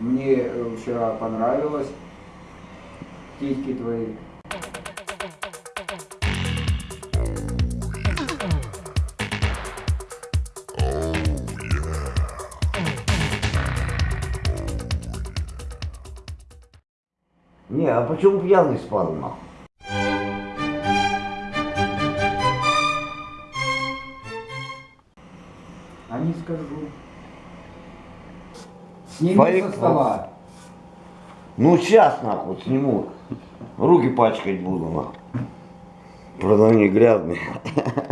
Мне э, вчера понравилось. Титьки твои. Не, а почему пьяный спал, нахуй? А не скажу. Сними Фарик, со стола. Ну, сейчас, нахуй, сниму. Руки пачкать буду, нахуй. Правда, они грязные.